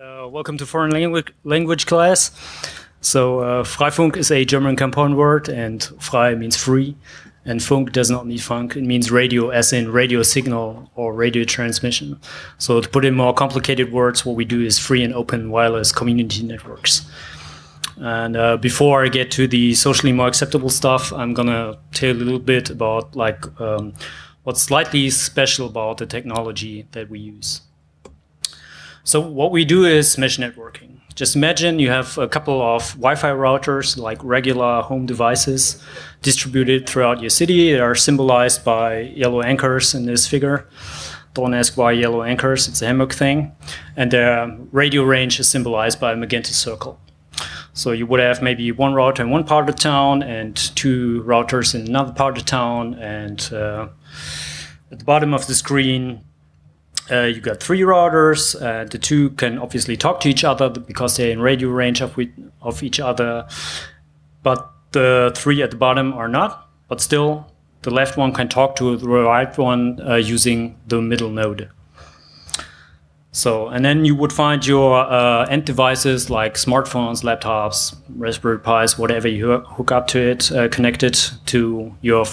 Uh, welcome to foreign language, language class. So uh, Freifunk is a German compound word and frei means free and funk does not mean funk. It means radio as in radio signal or radio transmission. So to put in more complicated words, what we do is free and open wireless community networks. And uh, before I get to the socially more acceptable stuff, I'm gonna tell you a little bit about like um, what's slightly special about the technology that we use. So what we do is mesh networking. Just imagine you have a couple of Wi-Fi routers, like regular home devices, distributed throughout your city. They are symbolized by yellow anchors in this figure. Don't ask why yellow anchors, it's a hammock thing. And their radio range is symbolized by a magenta circle. So you would have maybe one router in one part of town and two routers in another part of the town. And uh, at the bottom of the screen, uh, you got three routers. Uh, the two can obviously talk to each other because they're in radio range of, of each other. But the three at the bottom are not. But still, the left one can talk to the right one uh, using the middle node. So, and then you would find your uh, end devices like smartphones, laptops, Raspberry Pis, whatever you hook up to it, uh, connected to your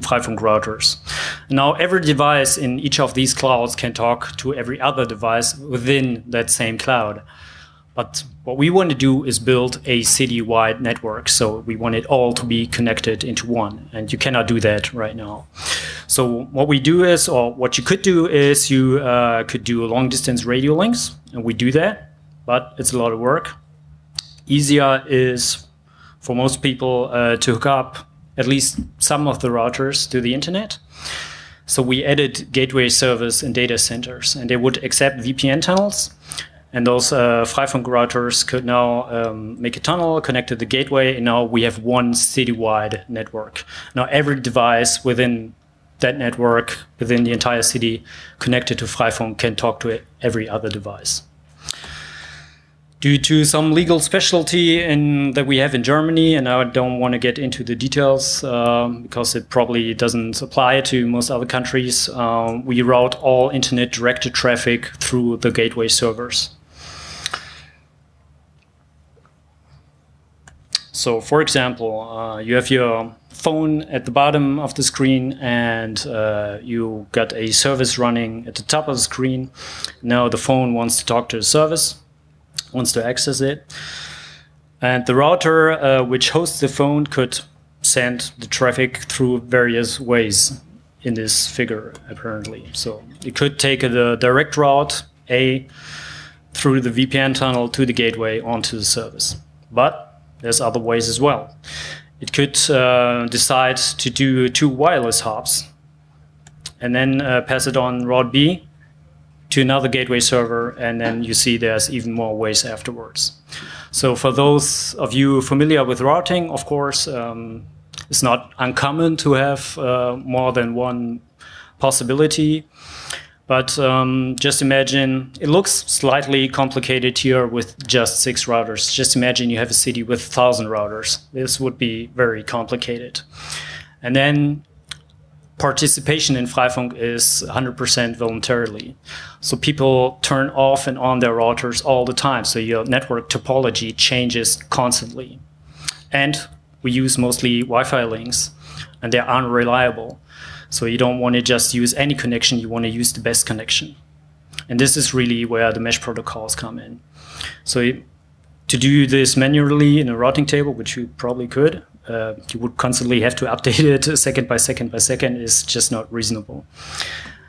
Freifunk routers. Now every device in each of these clouds can talk to every other device within that same cloud. But what we want to do is build a city-wide network. So we want it all to be connected into one. And you cannot do that right now. So what we do is, or what you could do is you uh, could do long distance radio links. And we do that, but it's a lot of work. Easier is for most people uh, to hook up at least some of the routers to the internet. So we added gateway servers in data centers, and they would accept VPN tunnels. And those uh, Freifunk routers could now um, make a tunnel, connect to the gateway, and now we have one citywide network. Now every device within that network, within the entire city, connected to Freifunk can talk to every other device due to some legal specialty in, that we have in Germany, and I don't want to get into the details uh, because it probably doesn't apply to most other countries. Uh, we route all internet directed traffic through the gateway servers. So for example, uh, you have your phone at the bottom of the screen and uh, you got a service running at the top of the screen. Now the phone wants to talk to the service wants to access it. And the router uh, which hosts the phone could send the traffic through various ways in this figure, apparently. So it could take the direct route A through the VPN tunnel to the gateway onto the service. But there's other ways as well. It could uh, decide to do two wireless hops and then uh, pass it on route B to another gateway server, and then you see there's even more ways afterwards. So for those of you familiar with routing, of course, um, it's not uncommon to have uh, more than one possibility. But um, just imagine, it looks slightly complicated here with just six routers. Just imagine you have a city with 1,000 routers. This would be very complicated. And then participation in Freifunk is 100% voluntarily. So people turn off and on their routers all the time. So your network topology changes constantly. And we use mostly Wi-Fi links and they're unreliable. So you don't want to just use any connection, you want to use the best connection. And this is really where the mesh protocols come in. So to do this manually in a routing table, which you probably could, uh, you would constantly have to update it second by second by second is just not reasonable.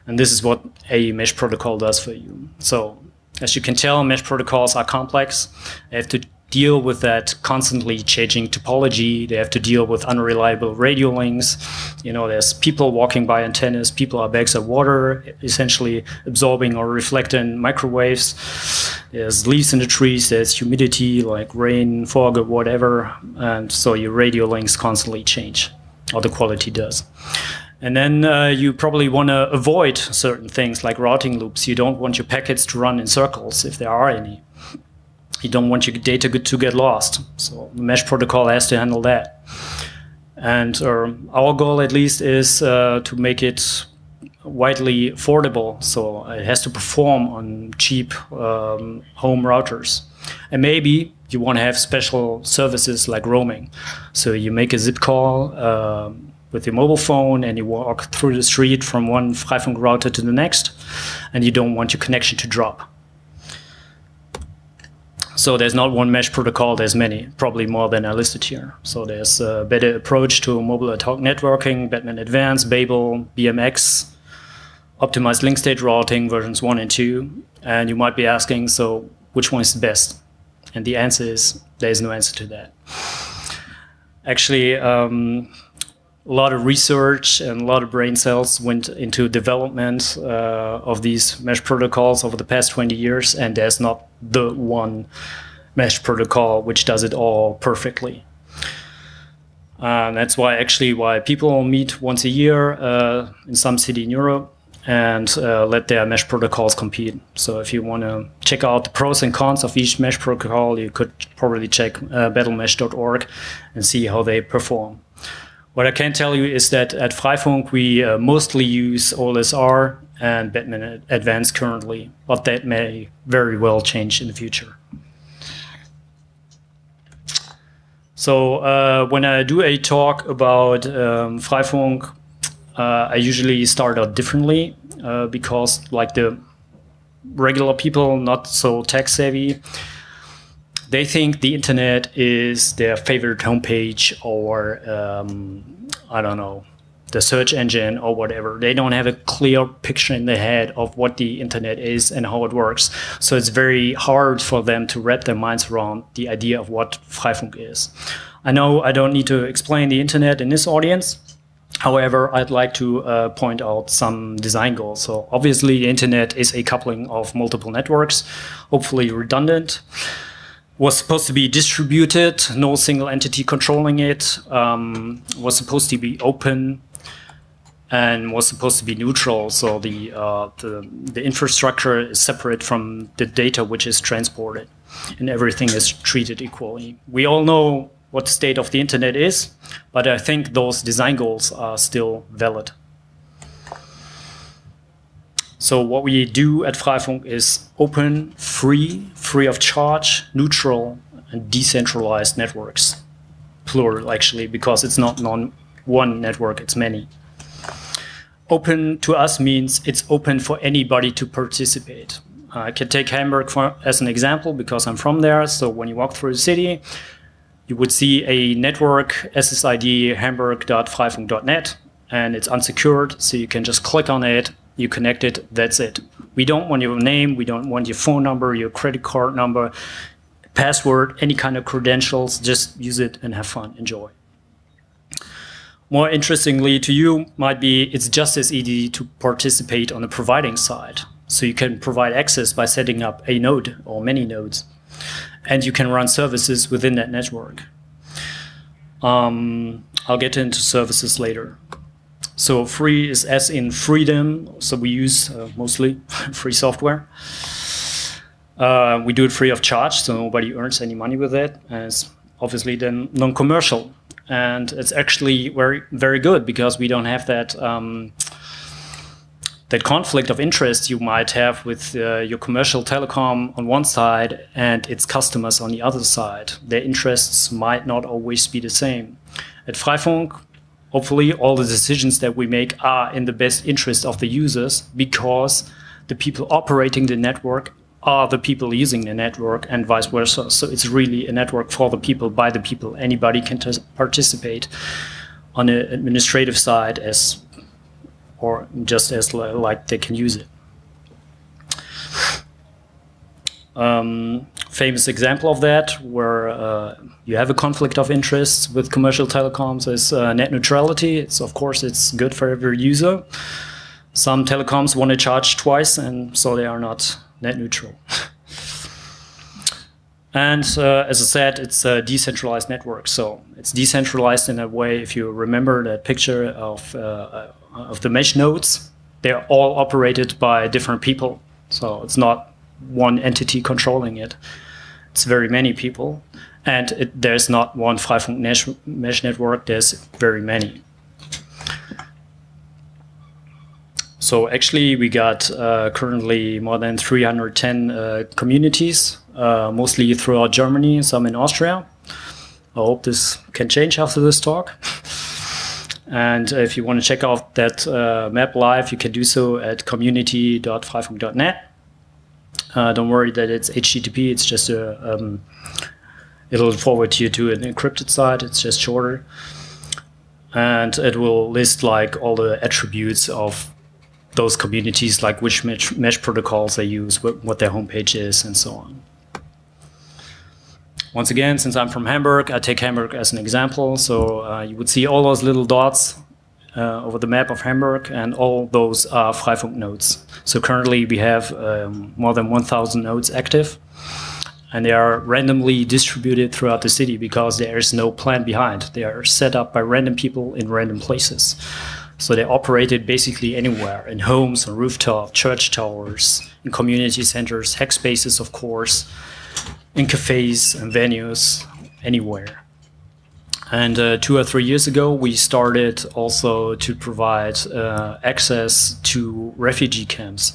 And this is what a mesh protocol does for you. So as you can tell, mesh protocols are complex. They have to deal with that constantly changing topology. They have to deal with unreliable radio links. You know, there's people walking by antennas, people are bags of water, essentially absorbing or reflecting microwaves. There's leaves in the trees, there's humidity like rain, fog, or whatever. And so your radio links constantly change, or the quality does. And then uh, you probably want to avoid certain things like routing loops. You don't want your packets to run in circles if there are any you don't want your data to get lost. So the mesh protocol has to handle that. And our goal at least is uh, to make it widely affordable, so it has to perform on cheap um, home routers. And maybe you want to have special services like roaming. So you make a SIP call uh, with your mobile phone and you walk through the street from one Freifunk router to the next, and you don't want your connection to drop. So there's not one mesh protocol, there's many, probably more than I listed here. So there's a better approach to mobile ad hoc networking, Batman Advanced, Babel, BMX, optimized link state routing versions 1 and 2. And you might be asking, so which one is the best? And the answer is, there is no answer to that. Actually, um, a lot of research and a lot of brain cells went into development uh, of these mesh protocols over the past 20 years, and there's not the one mesh protocol which does it all perfectly. Uh, that's why actually why people meet once a year uh, in some city in Europe and uh, let their mesh protocols compete. So if you want to check out the pros and cons of each mesh protocol, you could probably check uh, battlemesh.org and see how they perform. What I can tell you is that at Freifunk, we uh, mostly use OLSR and Batman Advance currently, but that may very well change in the future. So uh, when I do a talk about um, Freifunk, uh, I usually start out differently uh, because like the regular people, not so tech savvy, they think the internet is their favorite homepage or um, I don't know the search engine or whatever. They don't have a clear picture in their head of what the internet is and how it works. So it's very hard for them to wrap their minds around the idea of what Freifunk is. I know I don't need to explain the internet in this audience. However, I'd like to uh, point out some design goals. So obviously the internet is a coupling of multiple networks, hopefully redundant was supposed to be distributed, no single entity controlling it, um, was supposed to be open, and was supposed to be neutral. So the, uh, the, the infrastructure is separate from the data which is transported, and everything is treated equally. We all know what the state of the internet is, but I think those design goals are still valid. So what we do at Freifunk is open, free, free of charge, neutral, and decentralized networks. Plural, actually, because it's not non one network, it's many. Open to us means it's open for anybody to participate. I can take Hamburg for, as an example because I'm from there. So when you walk through the city, you would see a network SSID hamburg.freifunk.net and it's unsecured. So you can just click on it you connect it, that's it. We don't want your name, we don't want your phone number, your credit card number, password, any kind of credentials, just use it and have fun, enjoy. More interestingly to you might be it's just as easy to participate on the providing side. So you can provide access by setting up a node or many nodes. And you can run services within that network. Um, I'll get into services later. So free is as in freedom. So we use uh, mostly free software. Uh, we do it free of charge, so nobody earns any money with it. And it's obviously then non-commercial. And it's actually very, very good because we don't have that um, that conflict of interest you might have with uh, your commercial telecom on one side and its customers on the other side. Their interests might not always be the same. At Freifunk, hopefully all the decisions that we make are in the best interest of the users because the people operating the network are the people using the network and vice versa. So it's really a network for the people, by the people. Anybody can participate on the administrative side as or just as like they can use it. Um, famous example of that, where uh, you have a conflict of interest with commercial telecoms, is uh, net neutrality. It's of course it's good for every user. Some telecoms want to charge twice, and so they are not net neutral. and uh, as I said, it's a decentralized network. So it's decentralized in a way. If you remember that picture of uh, of the mesh nodes, they're all operated by different people. So it's not one entity controlling it. It's very many people. And it, there's not one Freifunk mesh, mesh network, there's very many. So actually, we got uh, currently more than 310 uh, communities, uh, mostly throughout Germany, some in Austria. I hope this can change after this talk. And if you want to check out that uh, map live, you can do so at community.freifunk.net. Uh, don't worry that it's HTTP. It's just a um, it'll forward you to an encrypted site. It's just shorter, and it will list like all the attributes of those communities, like which mesh, mesh protocols they use, what, what their homepage is, and so on. Once again, since I'm from Hamburg, I take Hamburg as an example. So uh, you would see all those little dots over the map of Hamburg, and all those are Freifunk nodes. So currently we have um, more than 1,000 nodes active, and they are randomly distributed throughout the city because there is no plan behind. They are set up by random people in random places. So they operated basically anywhere, in homes, on rooftop, church towers, in community centers, hack spaces, of course, in cafes and venues, anywhere. And uh, two or three years ago, we started also to provide uh, access to refugee camps.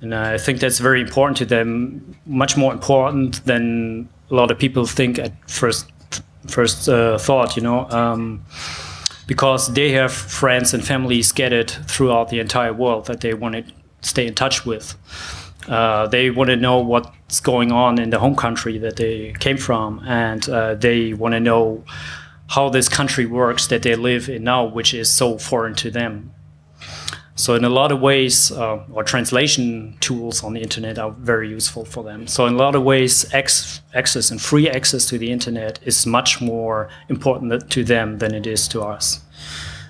And I think that's very important to them, much more important than a lot of people think at first first uh, thought, you know, um, because they have friends and families scattered throughout the entire world that they want to stay in touch with. Uh, they want to know what's going on in the home country that they came from, and uh, they want to know how this country works that they live in now, which is so foreign to them. So in a lot of ways, uh, or translation tools on the internet are very useful for them. So in a lot of ways, access and free access to the internet is much more important to them than it is to us.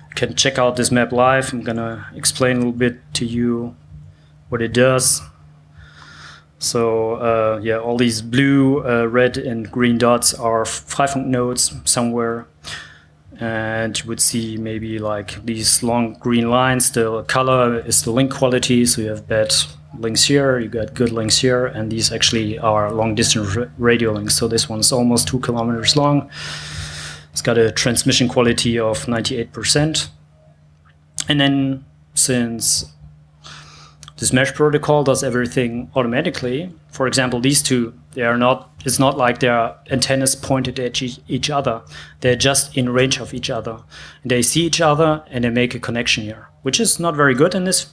You can check out this map live. I'm gonna explain a little bit to you what it does. So uh, yeah, all these blue, uh, red, and green dots are Freifunk nodes somewhere. And you would see maybe like these long green lines. The color is the link quality. So you have bad links here, you got good links here, and these actually are long distance radio links. So this one's almost two kilometers long. It's got a transmission quality of 98%. And then since this mesh protocol does everything automatically. For example, these two, they are not, it's not like their antennas pointed at each other. They're just in range of each other. And they see each other and they make a connection here, which is not very good in this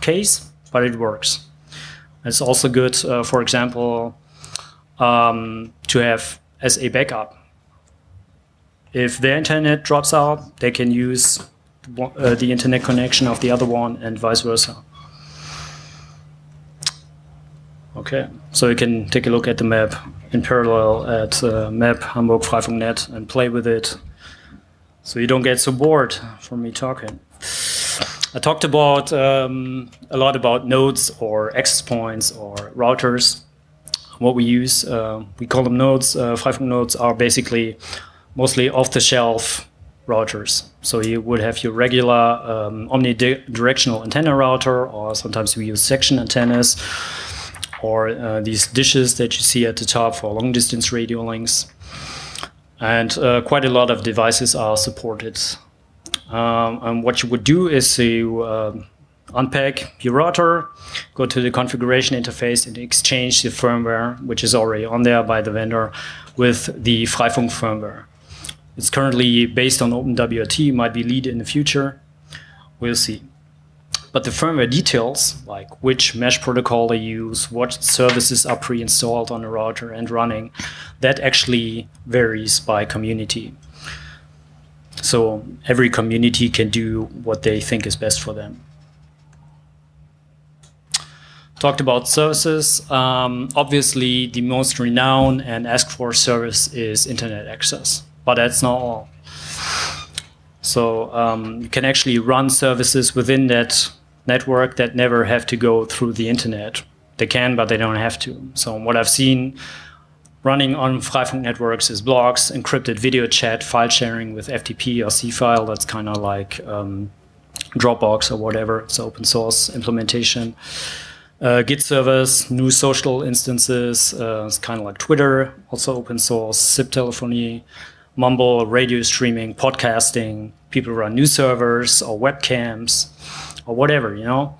case, but it works. It's also good, uh, for example, um, to have as a backup. If their internet drops out, they can use uh, the internet connection of the other one and vice versa. Okay, so you can take a look at the map in parallel at uh, map Hamburg Freifunk.net and play with it so you don't get so bored from me talking. I talked about um, a lot about nodes or access points or routers. What we use, uh, we call them nodes. Uh, Freifunk nodes are basically mostly off-the-shelf routers. So you would have your regular um, omnidirectional antenna router, or sometimes we use section antennas or uh, these dishes that you see at the top for long distance radio links. And uh, quite a lot of devices are supported. Um, and what you would do is you uh, unpack your router, go to the configuration interface and exchange the firmware, which is already on there by the vendor, with the Freifunk firmware. It's currently based on OpenWRT, might be LEDE in the future. We'll see. But the firmware details, like which mesh protocol they use, what services are pre-installed on the router and running, that actually varies by community. So every community can do what they think is best for them. Talked about services. Um, obviously, the most renowned and asked for service is internet access, but that's not all. So um, you can actually run services within that network that never have to go through the internet. They can, but they don't have to. So what I've seen running on Freifunk networks is blogs, encrypted video chat, file sharing with FTP or Seafile. That's kind of like um, Dropbox or whatever. It's open source implementation. Uh, Git servers, GNU social instances. Uh, it's kind of like Twitter, also open source. SIP telephony, Mumble, radio streaming, podcasting. People run news servers or webcams or whatever, you know.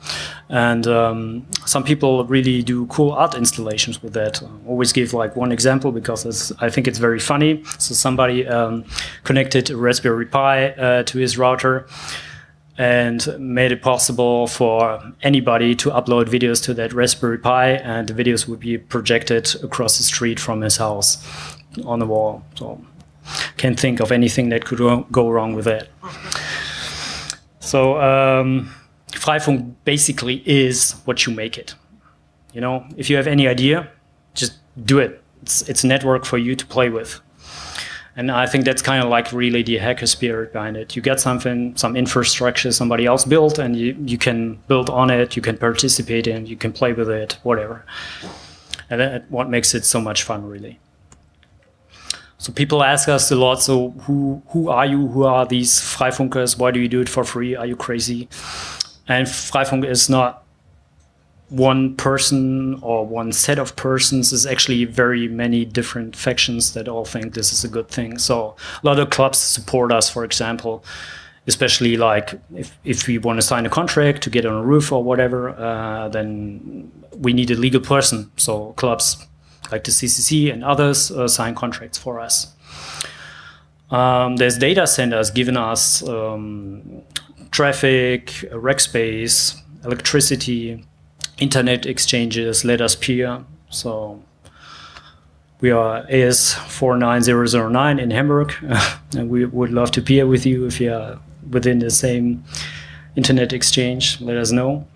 And um, some people really do cool art installations with that. I always give like one example because I think it's very funny. So somebody um, connected a Raspberry Pi uh, to his router and made it possible for anybody to upload videos to that Raspberry Pi and the videos would be projected across the street from his house on the wall. So can't think of anything that could go wrong with that. So um, Freifunk basically is what you make it. You know, if you have any idea, just do it. It's, it's a network for you to play with. And I think that's kind of like really the hacker spirit behind it. You get something, some infrastructure somebody else built, and you, you can build on it, you can participate in, you can play with it, whatever. And that's what makes it so much fun, really. So people ask us a lot, so who, who are you? Who are these Freifunkers? Why do you do it for free? Are you crazy? And Freifunk is not one person or one set of persons is actually very many different factions that all think this is a good thing. So a lot of clubs support us, for example, especially like if, if we want to sign a contract to get on a roof or whatever, uh, then we need a legal person. So clubs like the CCC and others uh, sign contracts for us. Um, there's data centers giving us um, traffic, rack space, electricity, internet exchanges, let us peer. So we are AS49009 in Hamburg, and we would love to peer with you if you are within the same internet exchange. Let us know.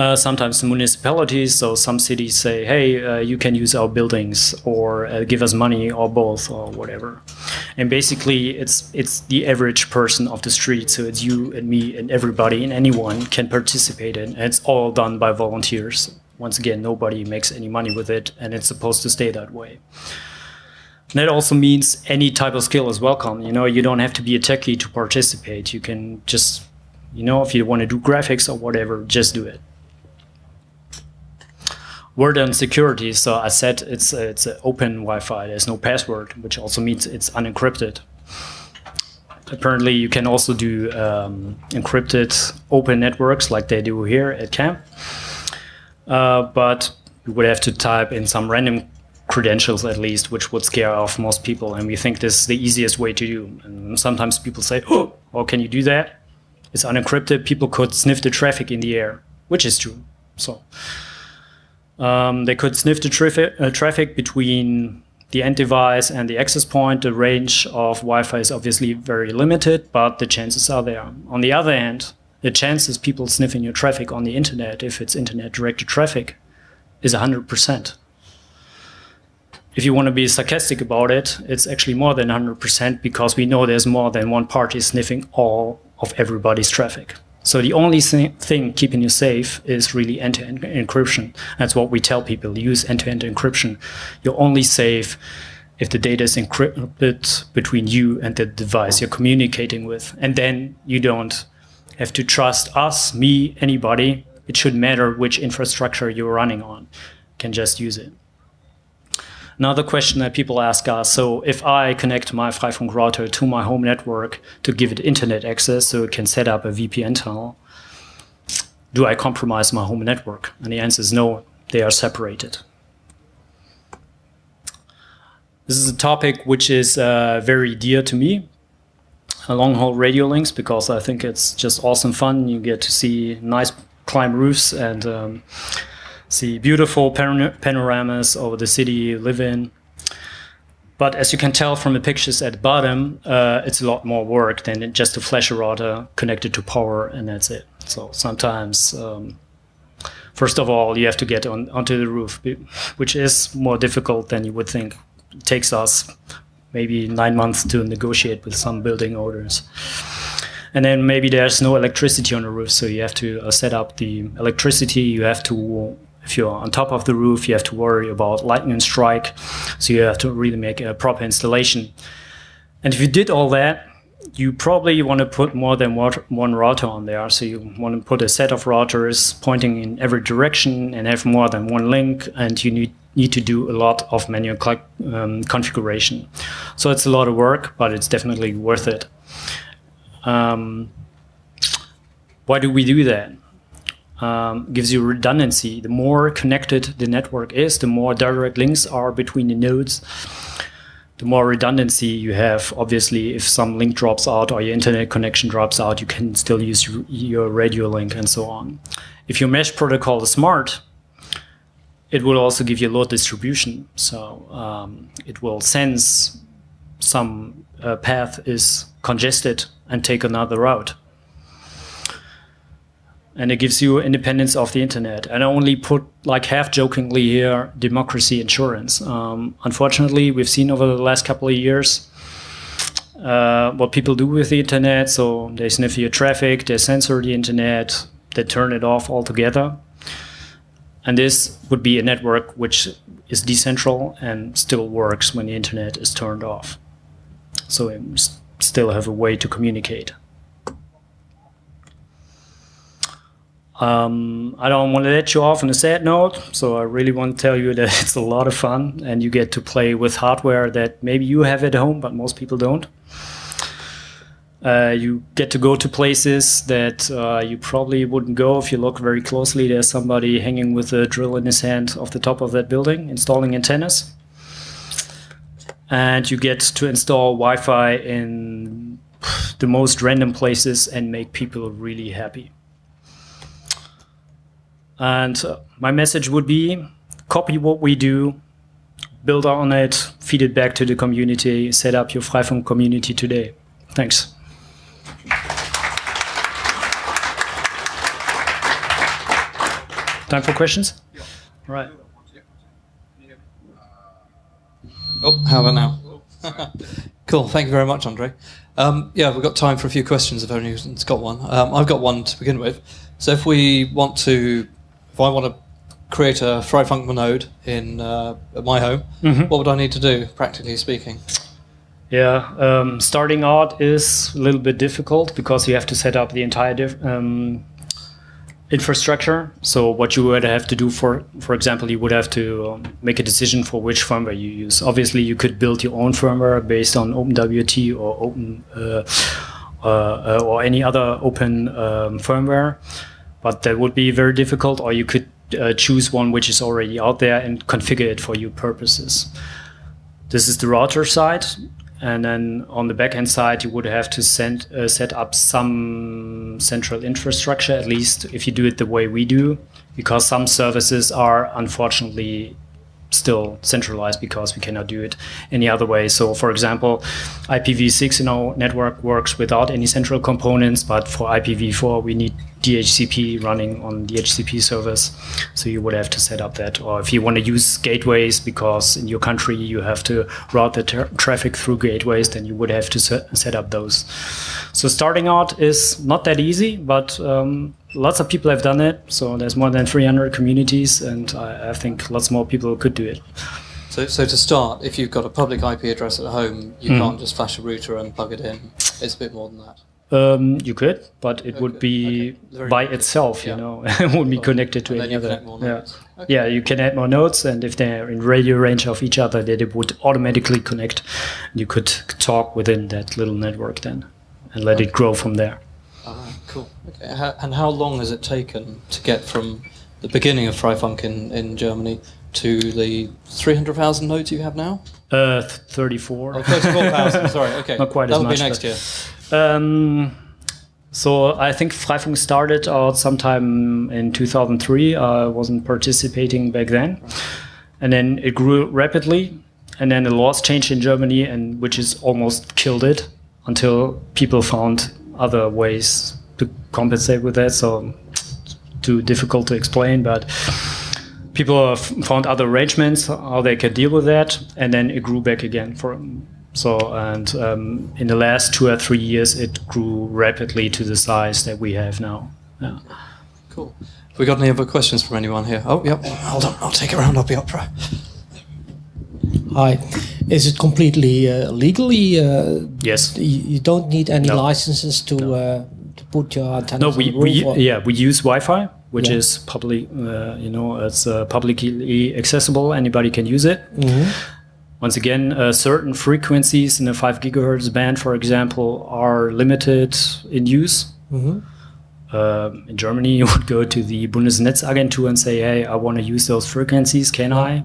Uh, sometimes municipalities, so some cities say, hey, uh, you can use our buildings or uh, give us money or both or whatever. And basically, it's it's the average person of the street, so it's you and me and everybody and anyone can participate in. And it's all done by volunteers. Once again, nobody makes any money with it, and it's supposed to stay that way. That also means any type of skill is welcome. You know, you don't have to be a techie to participate. You can just, you know, if you want to do graphics or whatever, just do it word on security. So I said it's it's open Wi-Fi. There's no password, which also means it's unencrypted. Apparently, you can also do um, encrypted open networks like they do here at camp. Uh, but you would have to type in some random credentials at least, which would scare off most people. And we think this is the easiest way to do. And sometimes people say, oh, oh, can you do that? It's unencrypted. People could sniff the traffic in the air, which is true. So um, they could sniff the uh, traffic between the end device and the access point. The range of Wi-Fi is obviously very limited, but the chances are there. On the other hand, the chances people sniffing your traffic on the internet, if it's internet directed traffic, is 100%. If you want to be sarcastic about it, it's actually more than 100% because we know there's more than one party sniffing all of everybody's traffic. So the only thing keeping you safe is really end-to-end -end encryption. That's what we tell people, use end-to-end -end encryption. You're only safe if the data is encrypted between you and the device you're communicating with. And then you don't have to trust us, me, anybody. It shouldn't matter which infrastructure you're running on. You can just use it. Another question that people ask us, so if I connect my Freifunk router to my home network to give it internet access so it can set up a VPN tunnel, do I compromise my home network? And the answer is no, they are separated. This is a topic which is uh, very dear to me, long haul radio links, because I think it's just awesome fun. You get to see nice climb roofs and um, see beautiful panoramas over the city you live in. But as you can tell from the pictures at the bottom, uh, it's a lot more work than just a flash router connected to power and that's it. So sometimes, um, first of all, you have to get on, onto the roof, which is more difficult than you would think. It takes us maybe nine months to negotiate with some building owners. And then maybe there's no electricity on the roof, so you have to uh, set up the electricity. You have to if you're on top of the roof, you have to worry about lightning strike. So you have to really make a proper installation. And if you did all that, you probably want to put more than one router on there. So you want to put a set of routers pointing in every direction and have more than one link. And you need, need to do a lot of manual um, configuration. So it's a lot of work, but it's definitely worth it. Um, why do we do that? Um, gives you redundancy. The more connected the network is, the more direct links are between the nodes, the more redundancy you have. Obviously, if some link drops out or your internet connection drops out, you can still use your radio link and so on. If your mesh protocol is smart, it will also give you load distribution. So um, it will sense some uh, path is congested and take another route and it gives you independence of the internet. And I only put like half jokingly here democracy insurance. Um, unfortunately, we've seen over the last couple of years uh, what people do with the internet. So they sniff your traffic, they censor the internet, they turn it off altogether. And this would be a network which is decentral and still works when the internet is turned off. So we still have a way to communicate. Um, I don't want to let you off on a sad note, so I really want to tell you that it's a lot of fun and you get to play with hardware that maybe you have at home, but most people don't. Uh, you get to go to places that uh, you probably wouldn't go if you look very closely. There's somebody hanging with a drill in his hand off the top of that building, installing antennas. And you get to install Wi-Fi in the most random places and make people really happy. And uh, my message would be copy what we do, build on it, feed it back to the community, set up your Freifunk community today. Thanks. Time for questions? Yeah. Right. Oh, how about now? cool. Thank you very much, Andre. Um, yeah, we've got time for a few questions if anyone's got one. Um, I've got one to begin with. So if we want to if I want to create a Freifunk node in uh, my home, mm-hmm. what would I need to do, practically speaking? Yeah, um, starting out is a little bit difficult because you have to set up the entire um, infrastructure. So what you would have to do, for for example, you would have to um, make a decision for which firmware you use. Obviously, you could build your own firmware based on OpenWRT or Open uh, uh, uh, or any other open um, firmware but that would be very difficult or you could uh, choose one which is already out there and configure it for your purposes. This is the router side. And then on the backend side, you would have to send, uh, set up some central infrastructure, at least if you do it the way we do, because some services are unfortunately still centralized because we cannot do it any other way. So for example, IPv6 in our network works without any central components, but for IPv4 we need DHCP running on DHCP servers. So you would have to set up that. Or if you want to use gateways because in your country you have to route the tra traffic through gateways, then you would have to set, set up those. So starting out is not that easy, but um, lots of people have done it. So there's more than 300 communities, and I, I, think lots more people could do it. So, so to start, if you've got a public IP address at home, you mm. can't just flash a router and plug it in. It's a bit more than that. Um, you could, but it okay. would be okay. by itself, you know, it wouldn't be connected to any other. Yeah. Okay. yeah, you can add more nodes, and if they're in radio range of each other, then it would automatically connect. You could talk within that little network then, and let it grow from there. Cool. Okay. and how long has it taken to get from the beginning of Freifunk in, in Germany to the 300,000 nodes you have now? Uh, 34. Oh, 34,000, sorry, okay. Not quite That'll as much. That'll be next year. Um, so I think Freifunk started out sometime in 2003. I wasn't participating back then. And then it grew rapidly. And then the laws changed in Germany, and which is almost killed it until people found other ways to compensate with that. So too difficult to explain, but people have found other arrangements how they can deal with that, and then it grew back again for. So and um, in the last two or three years, it grew rapidly to the size that we have now. Yeah. Cool. Have we got any other questions from anyone here? Oh, yep. Hold on. I'll take it around the opera. Hi. Is it completely uh, legally? Uh, yes. You don't need any no. licenses to no. uh, to put your. No, we, we yeah we use Wi-Fi, which yeah. is public. Uh, you know, it's uh, publicly accessible. Anybody can use it. Mm -hmm. Once again, uh, certain frequencies in the five gigahertz band, for example, are limited in use. Mm -hmm. um in Germany, you would go to the Bundesnetzagentur and say, "Hey, I want to use those frequencies. Can I?"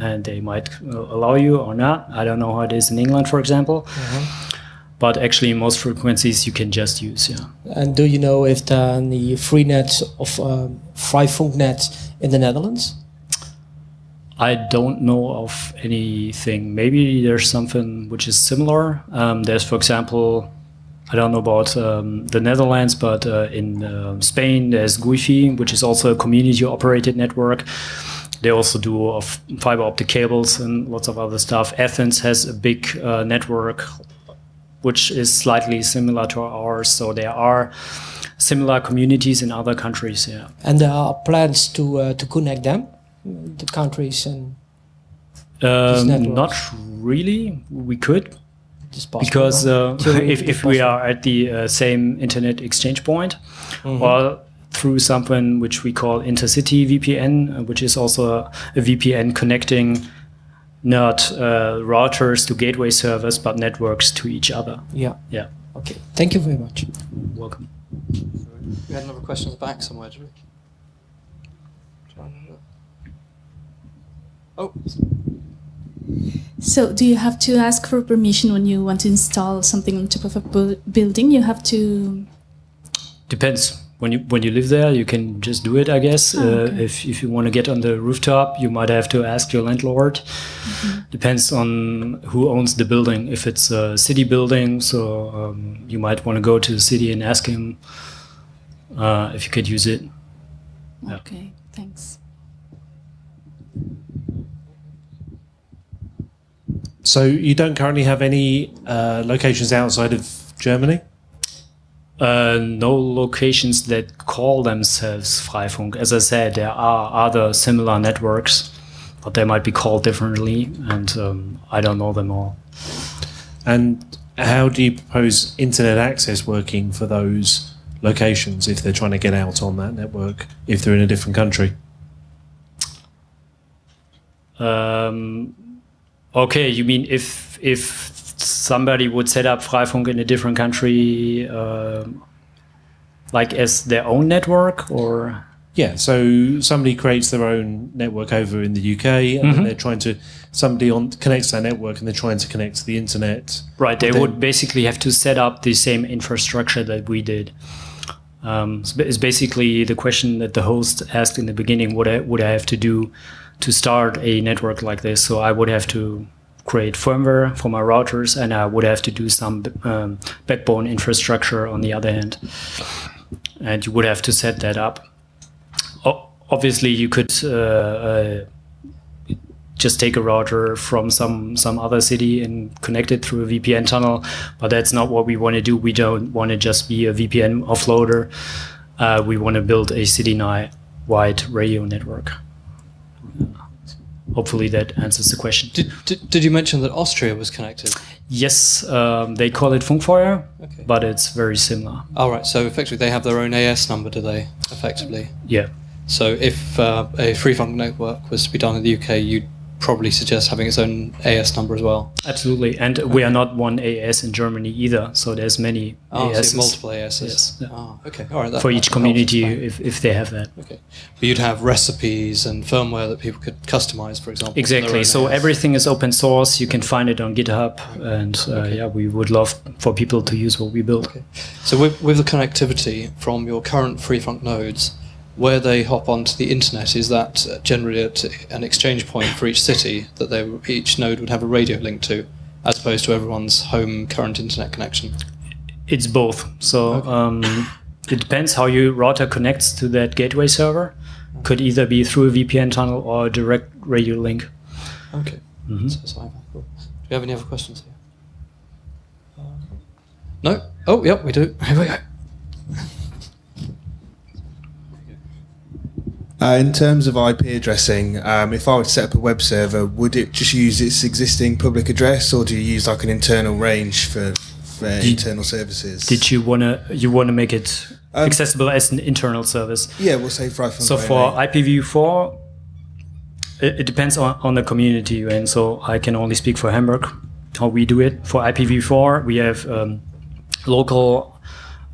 And they might uh, allow you or not. I don't know how it is in England, for example. But actually, most frequencies you can just use. Yeah. And do you know if there are any free nets of um, Freefunknet in the Netherlands? I don't know of anything. Maybe there's something which is similar. Um, there's, for example, I don't know about um, the Netherlands, but uh, in uh, Spain there's Guifi, which is also a community-operated network. They also do of fiber optic cables and lots of other stuff. Athens has a big uh, network, which is slightly similar to ours. So there are similar communities in other countries. Yeah. And there are plans to uh, to connect them, the countries and Um, not really. We could possible. because uh, if, if we are at the uh, same internet exchange point Mm-hmm. or through something which we call intercity VPN, uh, which is also a, a VPN connecting not uh, routers to gateway servers but networks to each other. Yeah. Yeah, Okay. Thank you very much. welcome. We had another question at the back somewhere, did we? Oh, So, do you have to ask for permission when you want to install something on top of a bu- building? You have to. Depends. When you when you live there, you can just do it. I guess. Oh, uh, if if you want to get on the rooftop, you might have to ask your landlord. Mm-hmm. Depends on who owns the building. If it's a city building, so um, you might want to go to the city and ask him uh, if you could use it. Yeah. Okay, thanks. So you don't currently have any uh, locations outside of Germany? Uh, no locations that call themselves Freifunk. As I said, there are other similar networks, but they might be called differently, and um, I don't know them all. And how do you propose internet access working for those locations if they're trying to get out on that network, if they're in a different country? Um, okay, you mean if if somebody would set up Freifunk in a different country, um like as their own network, or Yeah, so somebody creates their own network over in the UK, and then they're trying to somebody on connects their network, and they're trying to connect to the internet. right? They Then- would basically have to set up the same infrastructure that we did. Um, it's basically the question that the host asked in the beginning: What I, would I have to do to start a network like this? So I would have to create firmware for my routers, and I would have to do some um, backbone infrastructure on the other hand, and you would have to set that up. O- obviously, you could. Uh, uh, just take a router from some some other city and connect it through a VPN tunnel. But that's not what we want to do. We don't want to just be a VPN offloader. Uh, we want to build a city-wide radio network. Hopefully that answers the question. did, did, did you mention that Austria was connected? Yes, um, they call it Funkfeuer, Okay. but it's very similar. All right. So effectively, they have their own AS number, do they? Effectively. Yeah. So if uh, a free funk network was to be done in the UK, you'd probably suggest having its own AS number as well. Absolutely, and we are not one AS in Germany either. So there's many Oh, so ASs multiple ASs. Yes, yeah. Oh, okay. All right. That, for each community if, if they have that. Okay. But you'd have recipes and firmware that people could customize, for example. Exactly. So AS. everything is open source. You can find it on GitHub, and uh, yeah, we would love for people to use what we build. Okay. So with, with the connectivity from your current FreeFunk nodes, where they hop onto the internet, is that uh, generally at an exchange point for each city that they each node would have a radio link to, as opposed to everyone's home current internet connection? It's both. So um, it depends how your router connects to that gateway server. Could either be through a VPN tunnel or a direct radio link. Okay. Mhm. So, so cool. Do we have any other questions here? Um, no? Oh, yep, we do. Here we go. Uh, in terms of IP addressing, um, if I were to set up a web server, would it just use its existing public address, or do you use like an internal range for, for internal services? Did you wanna you wanna make it Um, accessible as an internal service? Yeah, we'll say for iPhone. So for IPv4, it, it depends on, on the community, and so I can only speak for Hamburg how we do it. For IPv4, we have um, local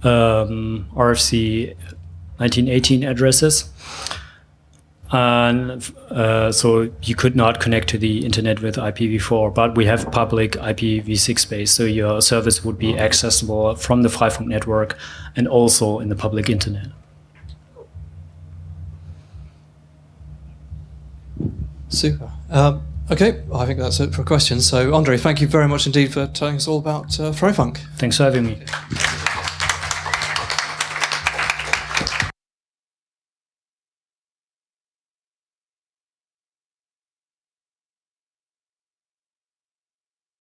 um, RFC 1918 addresses. And uh, so you could not connect to the internet with IPv4, but we have public IPv6 space, so your service would be accessible from the Freifunk network and also in the public internet. Super. Um, okay, I think that's it for questions. So, Andre, thank you very much indeed for telling us all about uh, Freifunk. Thanks for having me.